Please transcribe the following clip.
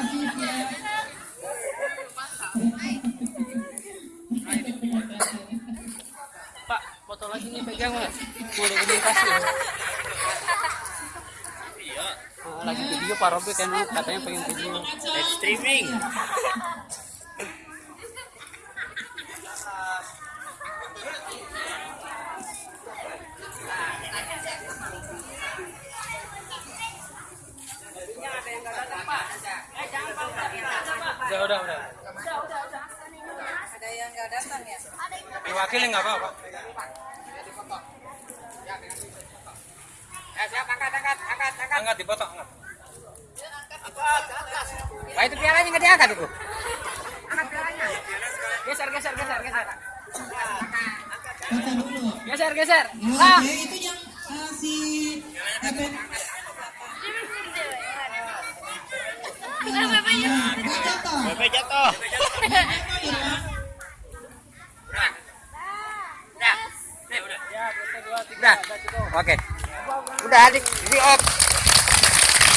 Ya. Pak, foto lagi nih pegang Pak. Boleh komunikasi. Iya. lagi video Pak Robi kan katanya pengen video live streaming. Udah, udah, udah. Ada yang nggak datang ya? Diwakili nggak apa-apa. Eh, siap angkat, angkat, angkat, angkat. Angkat dipotong, angkat. Wah itu pialanya nggak diangkat itu. Angkat pialanya. Geser, geser, geser, geser. Geser, geser. Ah. Itu Nah, jatuh. Bapak jatuh. Udah. Oke. Udah, di, di off.